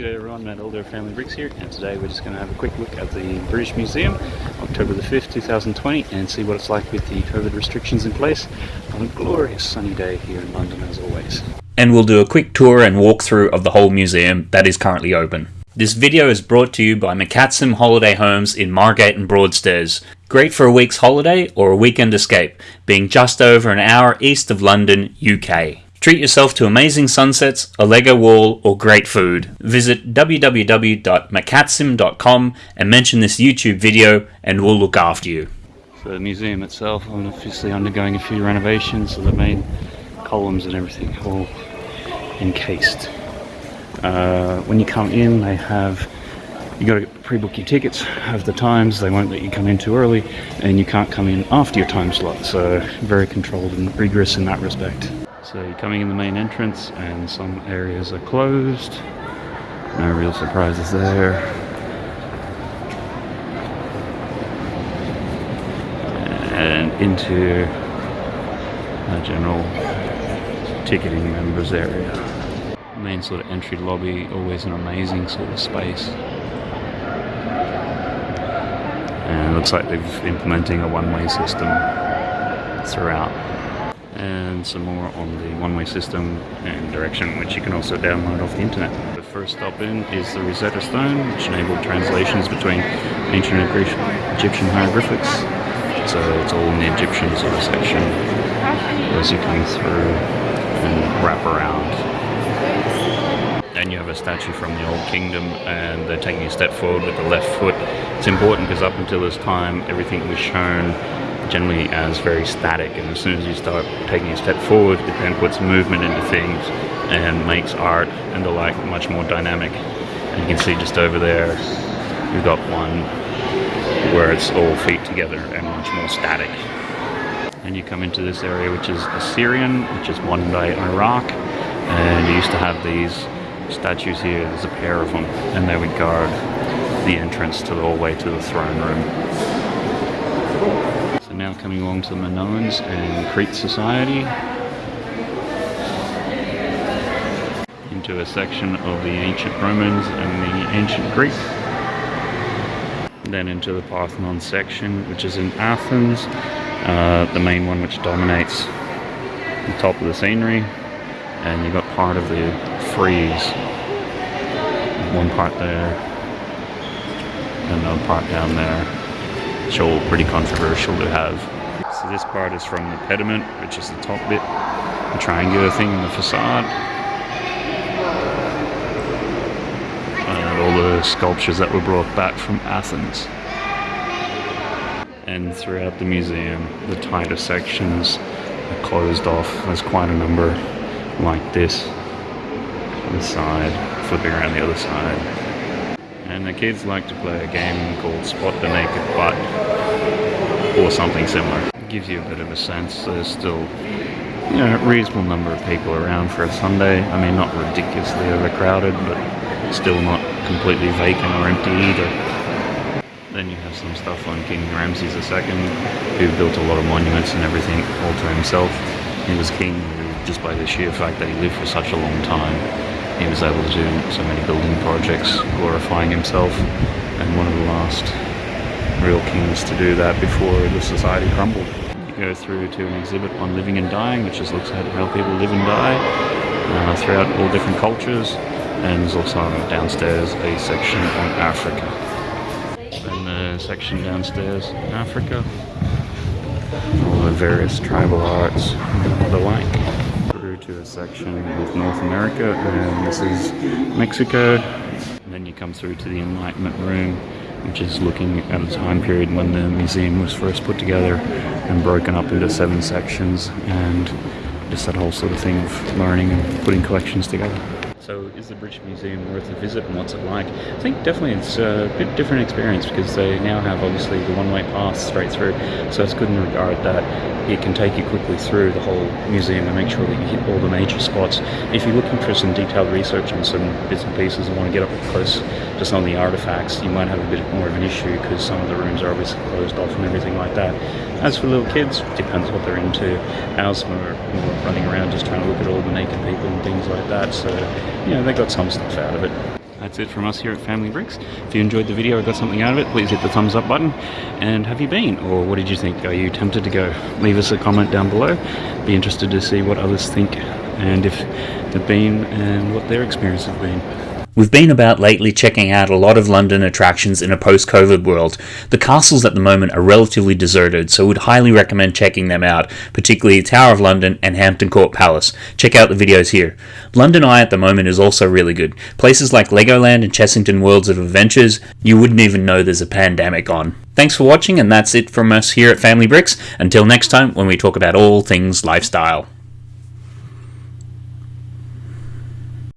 G'day everyone, Matt Elder Family Bricks here and today we're just going to have a quick look at the British Museum October the 5th 2020 and see what it's like with the COVID restrictions in place on a glorious sunny day here in London as always. And we'll do a quick tour and walkthrough of the whole museum that is currently open. This video is brought to you by McCatsim Holiday Homes in Margate and Broadstairs. Great for a week's holiday or a weekend escape, being just over an hour east of London, UK. Treat yourself to amazing sunsets, a Lego wall, or great food. Visit www.macatsim.com and mention this YouTube video and we'll look after you. So the museum itself is obviously undergoing a few renovations, so the main columns and everything all encased. Uh, when you come in, they have you got to pre-book your tickets have the times they won't let you come in too early and you can't come in after your time slot so very controlled and rigorous in that respect so you're coming in the main entrance and some areas are closed no real surprises there and into a general ticketing members area main sort of entry lobby, always an amazing sort of space. And it looks like they've implementing a one-way system throughout. And some more on the one-way system and direction, which you can also download off the internet. The first stop in is the Rosetta Stone, which enabled translations between ancient and Egyptian hieroglyphics. So it's all in the Egyptian sort of section as you come through and wrap around and you have a statue from the Old Kingdom and they're taking a step forward with the left foot. It's important because up until this time everything was shown generally as very static and as soon as you start taking a step forward it then puts movement into things and makes art and the like much more dynamic. And you can see just over there we've got one where it's all feet together and much more static. And you come into this area which is Assyrian, which is modern day Iraq and you used to have these statues here, there's a pair of them, and they would guard the entrance to the hallway to the throne room. So now coming along to the Minoans and Crete Society. Into a section of the ancient Romans and the ancient Greek. Then into the Parthenon section, which is in Athens, uh, the main one which dominates the top of the scenery. And you've got part of the frieze. One part there, another part down there. It's all pretty controversial to have. So this part is from the pediment, which is the top bit, the triangular thing in the facade. And all the sculptures that were brought back from Athens. And throughout the museum, the tighter sections are closed off. There's quite a number like this this side, flipping around the other side. And the kids like to play a game called Spot the Naked Butt, or something similar. It gives you a bit of a sense there's still you know, a reasonable number of people around for a Sunday. I mean, not ridiculously overcrowded, but still not completely vacant or empty either. Then you have some stuff on King Ramses II, who built a lot of monuments and everything all to himself. He was king just by the sheer fact that he lived for such a long time he was able to do so many building projects, glorifying himself, and one of the last real kings to do that before the society crumbled. You go through to an exhibit on living and dying, which just looks at how people live and die uh, throughout all different cultures, and there's also downstairs a section on Africa. And the section downstairs, Africa, all the various tribal arts and the like to a section with North America and this is Mexico. And then you come through to the Enlightenment room which is looking at a time period when the museum was first put together and broken up into seven sections and just that whole sort of thing of learning and putting collections together. So is the British Museum worth a visit and what's it like? I think definitely it's a bit different experience because they now have obviously the one-way pass straight through. So it's good in regard that it can take you quickly through the whole museum and make sure that you hit all the major spots. If you're looking for some detailed research on some bits and pieces and want to get up close to some of the artifacts, you might have a bit more of an issue because some of the rooms are obviously closed off and everything like that. As for little kids, depends what they're into. Ours more running around just trying to look at all the naked people and things like that. So, you know, they got some stuff out of it. that's it from us here at Family Bricks. If you enjoyed the video or got something out of it, please hit the thumbs up button. And have you been, or what did you think? Are you tempted to go? Leave us a comment down below. Be interested to see what others think and if they've been and what their experience has been. We've been about lately checking out a lot of London attractions in a post COVID world. The castles at the moment are relatively deserted, so we'd highly recommend checking them out, particularly Tower of London and Hampton Court Palace. Check out the videos here. London Eye at the moment is also really good. Places like Legoland and Chessington Worlds of Adventures, you wouldn't even know there's a pandemic on. Thanks for watching, and that's it from us here at Family Bricks. Until next time, when we talk about all things lifestyle.